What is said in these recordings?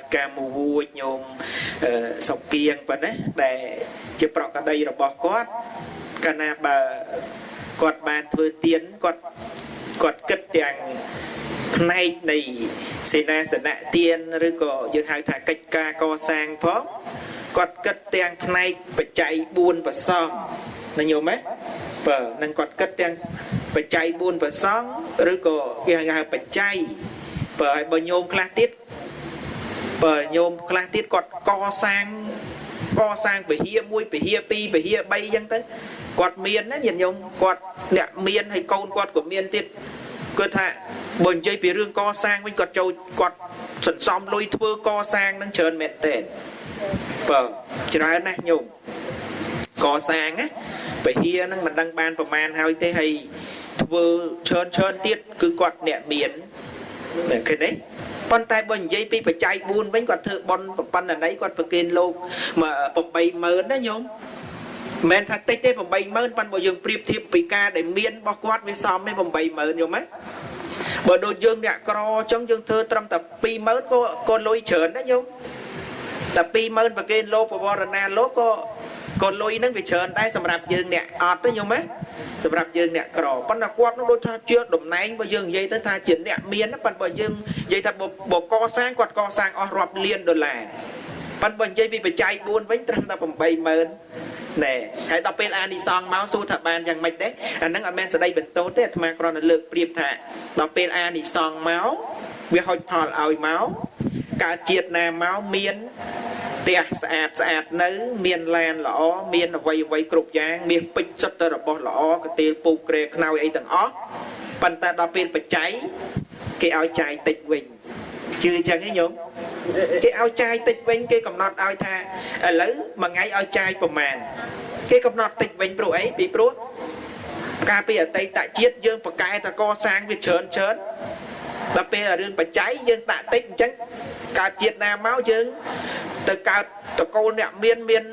សិកាមួយញោមសុកគៀងប៉ុណ្ណេះដែលជាប្រកដីរបស់គាត់កាលណាបើគាត់បានធ្វើទៀនគាត់គាត់គិតទាំងផ្នែកនៃសេនាសនៈទៀនឬក៏យើងហៅថាកិច្ចការកសាងផងគាត់គិតទាំងផ្នែកបច្ច័យ4ប្រសំណាញោមហ៎បើនឹងគាត់គិតទាំងបច្ច័យ4ប្រសងឬក៏គេហៅបច្ច័យបើឲ្យបើញោមខ្លះទៀត បើញោមខ្លះទៀតគាត់កសាងកសាងពហិមួយពហិពីរពហិ3អញ្ចឹងទៅគាត់មានណាញាតិញោមគាត់អ្នកមានហើយកូនគាត់ក៏មានទៀតគាត់ថាបើនិយាយពីរឿងកសាងវិញគាត់ចូលគាត់សន្សំលុយធ្វើកសាងនឹងច្រើនមែនតើបើច្រើនណាស់ញោមកសាងណាពហិហ្នឹងមិនដឹងបានប្រមាណហើយទេហើយធ្វើច្រើនច្រើនទៀតគឺគាត់អ្នកមានឃើញទេ ប៉ុន្តែបើនិយាយពីបច្ច័យ4វិញគាត់ធ្វើប៉ុនប៉ុណ្ណីគាត់ប្រគេនលោក80000ណាញោមមិនថាតិចទេ80000ប៉ុន្តែបើយើងប្រៀបធៀបពីការដែលមានរបស់គាត់វាសមទេ80000យល់ទេបើដូចយើងអ្នកក្រអញ្ចឹងយើងធ្វើត្រឹមតែ20000ក៏ក៏លុយច្រើនដែរញោមតែ20000ប្រគេនលោកបវរណាលោកក៏ក៏លុយនឹងវាច្រើនដែរសម្រាប់យើងអ្នកអត់ទេញោមណា សម្រាប់យើងអ្នកក្រប៉ុន្តែគាត់នោះដូចថាជាតំណែងបើយើងនិយាយទៅថាជាអ្នកមានប៉ុន្តែបើយើងនិយាយថាបើកសាងគាត់កសាងអស់រាប់លានដុល្លារប៉ុន្តែបើនិយាយពីបច្ច័យ4វិញត្រឹមតែ80000ណែហើយដល់ពេលអានិសងមកសួរថាបានយ៉ាងម៉េចដែរអាហ្នឹងអត់មែនស្ដីបន្ទោសទេអាត្មាគ្រាន់តែលើកប្រៀបថាដល់ពេលអានិសងមកវាហុចផលឲ្យមកកើតជាតិណាមកមានផ្ទះស្អាតស្អាតនៅ មានឡានល្អមានអវ័យអវ័យគ្រប់យ៉ាង មានពេជ្រសុទ្ធតែរបស់ល្អកទេលពូកក្រែខ្នើយអីទាំងអស់ប៉ុន្តែដល់ពេលបច្ច័យគេឲ្យចាយតិចវិញជឿអញ្ចឹងទេញោមគេឲ្យចាយតិចវិញគេកំណត់ឲ្យថាឥឡូវមួយថ្ងៃឲ្យចាយប្រមាណគេកំណត់តិចវិញព្រោះអីពីព្រោះកាលពីអតីតជាតិយើងប្រកែតកសាងវាច្រើនច្រើន ដល់ពេលរឿងបច្ច័យយើងដាក់តិចអញ្ចឹងកើតជាតិណាមកយើងទៅកើតតកូលអ្នកមានមាន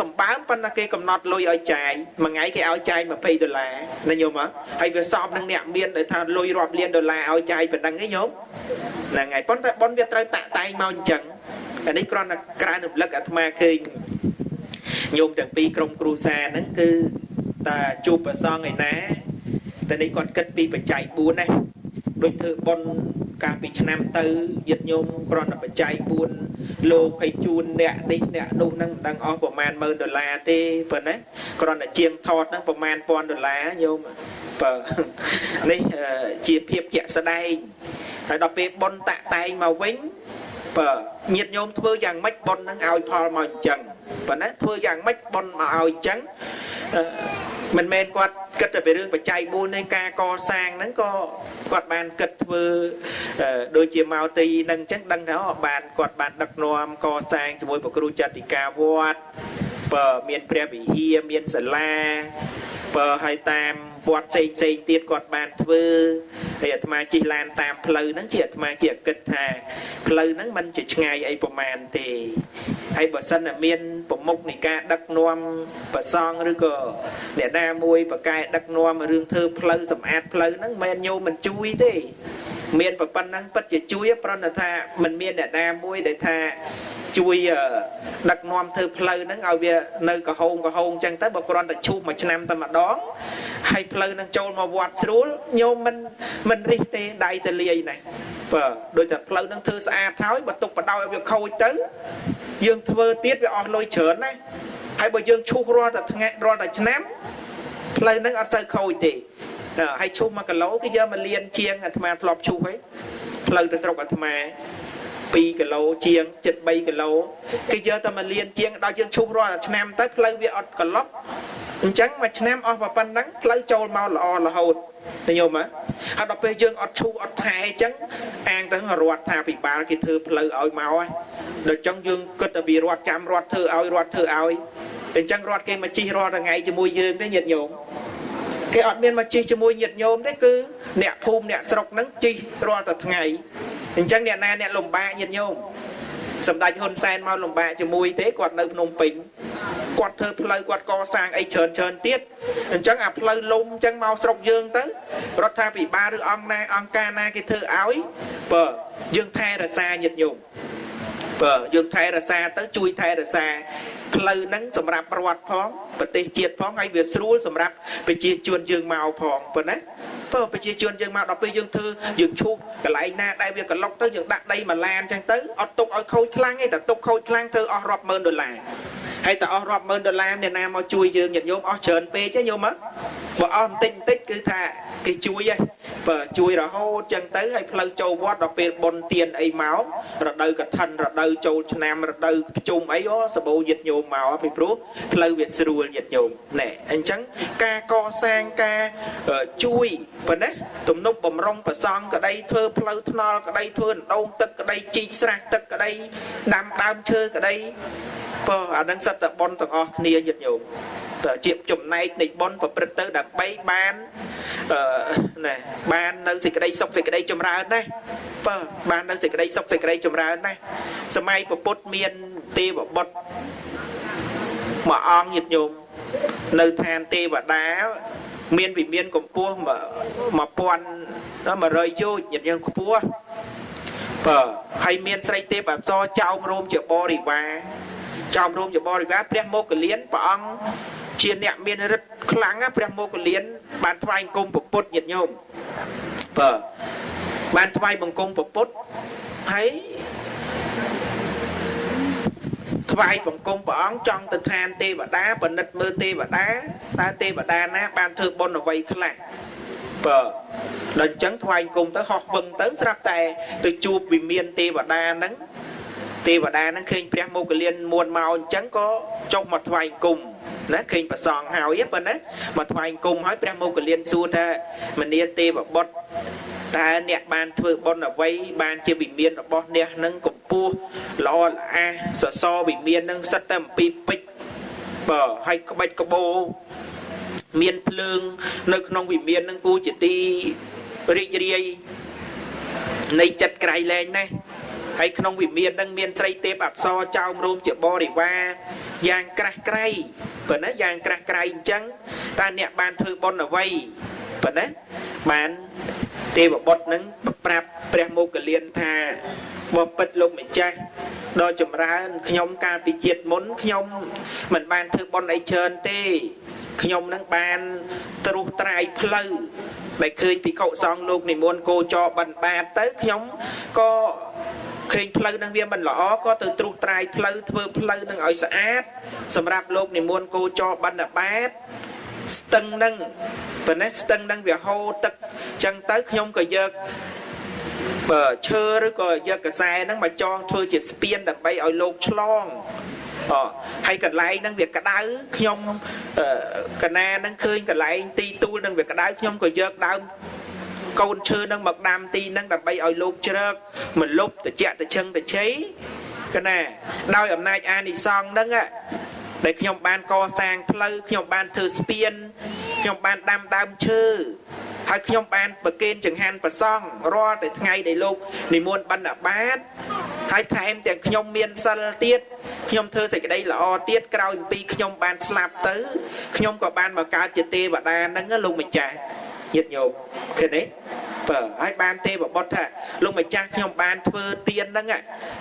សម្បើមប៉ុន្តែគេកំណត់លុយឲ្យចាយមួយថ្ងៃគេឲ្យចាយ20ដុល្លារណាញោមហើយវាសមនឹងអ្នកមានដែលថាលុយរាប់លានដុល្លារឲ្យចាយប៉ុណ្ណឹងឯងញោមហ្នឹងហើយប៉ុន្តែប៉ុនវាត្រូវតាក់តែងមកអញ្ចឹងអានេះគ្រាន់តែក្រើនរំលឹកអាត្មាឃើញញោមទាំងពីរក្រុមគ្រូសាហ្នឹងគឺតាជួបប្រសងឯណាតែនេះគាត់គិតពីបច្ច័យ4ណា ដូចធ្វើប៉ុនកាលពីឆ្នាំទៅញាតិញោមគ្រាន់តែបច្ច័យ4លោកឲ្យជូនអ្នកនេះអ្នកនោះហ្នឹងមិនដឹងអស់ប្រមាណ10000ដុល្លារទេប៉ុណ្ណាគ្រាន់តែជាងថតហ្នឹងប្រមាណ1000ដុល្លារញោមបើនេះជាភាពជាក់ស្ដែងហើយដល់ពេលប៉ុនតាក់តែងមកវិញបើញាតិញោមធ្វើយ៉ាងម៉េចប៉ុននឹងឲ្យផលមកអញ្ចឹងប៉ុន្តែធ្វើយ៉ាងម៉េចប៉ុនមកឲ្យអញ្ចឹង មិនមែនគាត់គិតតែពីរឿងបច្ច័យ4នៃការកសាងហ្នឹងក៏គាត់បានគិតធ្វើដូចជាមកទីនឹងអញ្ចឹងដឹងថាបានគាត់បានដឹកនាំកសាងជាមួយប្រគ្រូចតិកាវត្តបើមានព្រះវិហារមានសាលាបើឲ្យតាម វត្តផ្សេងផ្សេងទៀតគាត់បានធ្វើហើយអាត្មាជិះឡានតាមផ្លូវហ្នឹងជាអាត្មាជាគិតថាផ្លូវហ្នឹងมันជាឆ្ងាយអីប្រមាណទេហើយបើសិនតែមានប្រមុខនៃការដឹកនាំប្រសងឬក៏អ្នកណាមួយប្រកែដឹកនាំរឿងធ្វើផ្លូវសម្អាតផ្លូវហ្នឹងមិនញោមមិនជួយទេ មានប៉ុណ្ណឹងពិតជាជួយប្រណថាมันមានអ្នកណាមួយដែលថាជួយដឹកនាំធ្វើផ្លូវហ្នឹងឲ្យវានៅកហោងកហោងចឹងទៅបើគ្រាន់តែឈូសមួយឆ្នាំតែម្ដងហើយផ្លូវហ្នឹងចូលមកវត្តស្រួលញោមមិនមិនរិះទេដៃទៅលាយណាបើដូចតែផ្លូវហ្នឹងធ្វើស្អាតហើយបើទុកបដោឲ្យវាខូចទៅយើងធ្វើទៀតវាអស់លុយច្រើនណាហើយបើយើងឈូសរាល់តែថ្ងៃរាល់តែឆ្នាំផ្លូវហ្នឹងអត់សូវខូចទេ ហើយឈូស1គីឡូគេយកមកលានជាងអាត្មាធ្លាប់ឈូសហើយផ្លូវទៅស្រុកអាត្មា2គីឡូជាង73គីឡូគេយកតែមកលានជាងដល់យើងឈូសរាល់ឆ្នាំទៅផ្លូវវាអត់ក្លុកអញ្ចឹងមួយឆ្នាំអស់ប៉ុណ្ណឹងផ្លូវចូលមកល្អរហូតញោមហ៎ហើយដល់ពេលយើងអត់ឈូសអត់ថែអញ្ចឹងអាងទៅរដ្ឋថាពិបាលគេធ្វើផ្លូវឲ្យមកហើយដល់អញ្ចឹងយើងគិតតែពីរដ្ឋចាំរដ្ឋធ្វើឲ្យរដ្ឋធ្វើឲ្យអញ្ចឹងរដ្ឋគេមកជិះរាល់ថ្ងៃជាមួយយើងទេញាតិញោម គេអត់មានមកជិះជាមួយញាតិញោមទេគឺអ្នកភូមិអ្នកស្រុកហ្នឹងជិះរាល់តែថ្ងៃអញ្ចឹងអ្នកណាអ្នកលំបាកញាតិញោមសម្ដេចហ៊ុនសែនមកលំបាកជាមួយទេគាត់នៅភ្នំពេញគាត់ធ្វើផ្លូវគាត់កសាងអីច្រើនច្រើនទៀតអញ្ចឹងអាផ្លូវលំអញ្ចឹងមកស្រុកយើងទៅរដ្ឋាភិបាលឬអង្គណាអង្គការណាគេធ្វើឲ្យបើយើងថែរក្សាញាតិញោមបើយើងថែរក្សាទៅជួយថែរក្សា ផ្លូវហ្នឹងសម្រាប់ប្រវត្តិផងប្រទេសជាតិផងហើយវាស្រួលសម្រាប់ប្រជាជនយើងមកផងប៉ុណ្ណាបើប្រជាជនយើងមកដល់ពេលយើងធ្វើយើងឈូសកន្លែងណាដែលវាកន្លុកទៅយើងដាក់ដីមួយឡានអញ្ចឹងទៅអត់ទុកឲ្យខូចខ្លាំងទេតែទុកខូចខ្លាំងធ្វើអស់រាប់ម៉ឺនដុល្លារ ហើយតែអស់រាប់ម៉ឺនដុល្លារអ្នកណាមកជួយយើងញាតិញោមអស់ច្រើនពេកទេញោមមកបើអស់បន្តិចបន្តិចគឺថាគេជួយហ៎បើជួយរហូតចឹងទៅហើយផ្លូវចូលវត្តដល់ពេលបុណ្យទានអីមករដូវកឋិនរដូវចូលឆ្នាំរដូវភ្ជុំអីអូសបោញាតិញោមមកពីព្រោះផ្លូវវាស្រួលញាតិញោមណែអញ្ចឹងការកសាងការជួយប៉ុណ្ណាទំនប់បំរុងប្រសង់ក្តីធ្វើផ្លូវថ្នល់ក្តីធ្វើដងទឹកក្តីជីកស្រះទឹកក្តីដាំដើមឈើក្តីបើអានឹងសិតតែប៉ុនទាំងអស់គ្នាញាតិញោមជាចំណែកនៃប៉ុនប្រព្រឹត្តទៅដើម្បីបានអឺណាបាននៅសេចក្តីសុខសេចក្តីចម្រើនណាបើបាននៅសេចក្តីសុខសេចក្តីចម្រើនណាសម័យពពុទ្ធមានទេវបុត្រមួយអង្គញាតិញោមនៅឋានទេវតាមានវិមានកម្ពស់1100យោជញាតិញោមខ្ពស់បើហើយមានស្រីទេពអប្សរចោមរោមជាបរិវារ ចោមរោមជាបរិវារព្រះមោគលានព្រះអង្គជាអ្នកមានរិទ្ធខ្លាំងព្រះមោគលាន បានថ្វាយបង្គំពុទ្ធញាតិញោមបើបានថ្វាយបង្គំពុទ្ធហើយថ្វាយបង្គំព្រះអង្គចង់ទៅឋានទេវតាបណិតមើលទេវតាតើទេវតាណា បានធ្វើបុណ្យអ្វីខ្លះបើដល់អញ្ចឹងថ្វាយគុំទៅហោះវឹងទៅស្រាប់តែទៅជួបវិមានទេវតាហ្នឹង ទេវតាហ្នឹងឃើញព្រះមោគលានមួនមកអញ្ចឹងក៏ចុះមកថ្វាយគុំណាឃើញប្រសងហើយប៉ុណ្ណាមកថ្វាយគុំហើយព្រះមោគលានសួរថាមនីទេវបុត្រតើអ្នកបានធ្វើបុណ្យអ្វីបានជាវិមានរបស់អ្នកនឹងកម្ពស់ល្អល្អះសសរវិមាននឹងសិតតែអំពីពេជ្របើឲ្យក្បាច់ក្បោមានភ្លើង នៅក្នុងវិមាននឹងគូជាទីរីករាយនៃចិត្តក្រៃលែងណាស់ ហើយក្នុងវិមាននឹងមានស្រីទេពអប្សរចោមរោមជាបរិវារយ៉ាងក្រាស់ក្រៃប៉ុណ្ណាយ៉ាងក្រាស់ក្រៃអញ្ចឹងតើអ្នកបានធ្វើបុណ្យអ្វីប៉ុណ្ណាបានទេវបុត្រនឹងប្រាប់ព្រះមោគលានថាបបិទ្ធលោកម្ចាស់ដ៏ចម្រើនខ្ញុំកាលពីជាតិមុនខ្ញុំមិនបានធ្វើបុណ្យអីច្រើនទេខ្ញុំនឹងបានត្រុសត្រាយផ្លូវដែលឃើញភិក្ខុសង្ឃលោកនិមន្តគោចរបិណ្ឌបាតទៅខ្ញុំក៏ ឃើញផ្លូវនឹងវាមិនល្អក៏ទៅត្រុសត្រាយផ្លូវធ្វើផ្លូវនឹងឲ្យស្អាត សម្រាប់លោកនិមន្តគោចរបិណ្ឌបាតស្ទឹងនឹងប៉ុន្តែស្ទឹងនឹងវាហូរទឹកចឹងទៅខ្ញុំក៏យកបើឈើឬក៏យកកសែហ្នឹងមកចងធ្វើជាស្ពានដើម្បីឲ្យលោកឆ្លងអហើយកន្លែងហ្នឹងវាក្តៅខ្ញុំកណាហ្នឹងឃើញកន្លែងទីទូលហ្នឹងវាក្តៅខ្ញុំក៏យកដើម កូនឈើហ្នឹងមកដាំទីហ្នឹងដើម្បីឲ្យលោកជ្រើកមកលុបតិចតិជឹងតិជ័យកណាដោយអំណាចអានិសង្ឃហ្នឹងដែលខ្ញុំបានកសាងផ្លូវខ្ញុំបានធ្វើស្ពានខ្ញុំបានដាំដើមឈើហើយខ្ញុំបានប្រគេនចង្ហាន់ប្រសង់រាល់តែថ្ងៃដែលលោកនិមន្តបណ្ឌបាតហើយថែមទាំងខ្ញុំមានសិលទៀតខ្ញុំធ្វើសេចក្តីល្អទៀតក្រោយពីខ្ញុំបានស្លាប់ទៅខ្ញុំក៏បានមកកើតជាទេវតាហ្នឹងលោកម្ចាស់ ញាតិញោមឃើញទេបើហើយបានទេវបុត្រថាលោកម្ចាស់ខ្ញុំបានធ្វើទៀនហ្នឹង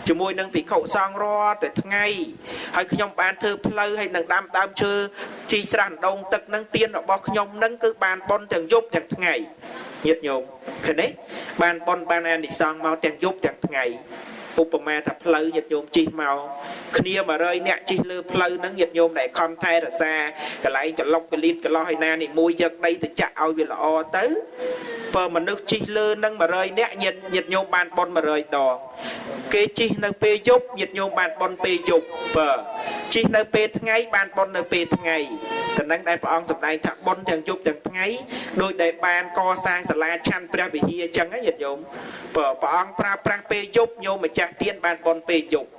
ជាមួយនឹងភិក្ខុសង្ឃរាល់តែថ្ងៃហើយខ្ញុំបានធ្វើផ្លូវហើយនឹងដាំដើមឈើជីស្រះដងទឹកហ្នឹងទៀនរបស់ខ្ញុំហ្នឹងគឺបានប៉ុនទាំងយប់ទាំងថ្ងៃញាតិញោមឃើញទេបានប៉ុនបានអានិសង្ឃមកទាំងយប់ទាំងថ្ងៃ ឧបមាថាផ្លូវញាតិញោមជិះមកគ្នា100នាក់ជិះលើផ្លូវហ្នឹងញាតិញោមដែលខំថែរក្សាកន្លែងកលុកកលៀតកន្លោះឯណានេះមួយយកដីទៅចាក់ឲ្យវាល្អទៅបើមនុស្សជិះលើនឹង100នាក់ញាតិញាតិញោមបានប៉ុន100ដងគេជិះនៅពេលយប់ញាតិញោមបានប៉ុនពេលយប់បើជិះនៅពេលថ្ងៃបានប៉ុននៅពេលថ្ងៃ តំណែងដែលព្រះអង្គសម្ដែងថាប៉ុនទាំងយប់ទាំងថ្ងៃដោយដែលបានកសាងសាលាឆាន់ព្រះវិហារអញ្ចឹងញាតិញោមបើព្រះអង្គប្រើប្រាស់ពេលយប់ញោមម្ចាស់ទៀនបានប៉ុនពេលយប់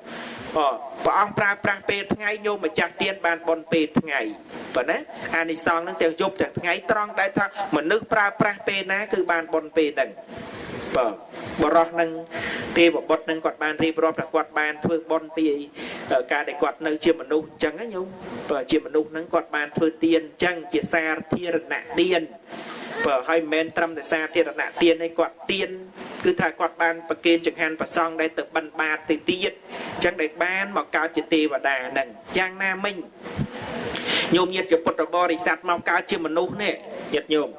ព្រះអង្គប្រើប្រាស់ពេលថ្ងៃញោមម្ចាស់ទៀនបានបនពេលថ្ងៃប៉ុណ្ណាអានិសង្ឃនឹងទាំងយប់ទាំងថ្ងៃត្រង់ដែលថាមនុស្សប្រើប្រាស់ពេលណាគឺបានបនពេលហ្នឹង បាទបរោះនឹងទេវបុត្រនឹងគាត់បានរៀបរាប់ថាគាត់បានធ្វើបន់ពីការដែលគាត់នៅជាមនុស្សអញ្ចឹងណាញោមបើជាមនុស្សហ្នឹងគាត់បានធ្វើទានអញ្ចឹងជាសារធារណទានបើហើយមិនមែនត្រឹមតែសារធារណទានទេគាត់ទានគឺថាគាត់បានប្រគេនចង្ហាន់ប្រសង់ដែលទៅបិណ្ឌបាតទៅទៀតអញ្ចឹងដែលបានមកកើតជាទេវតាហ្នឹងយ៉ាងណាមិញញោមញាតិជាពុទ្ធបរិស័ទមកកើតជាមនុស្សនេះញាតិញោម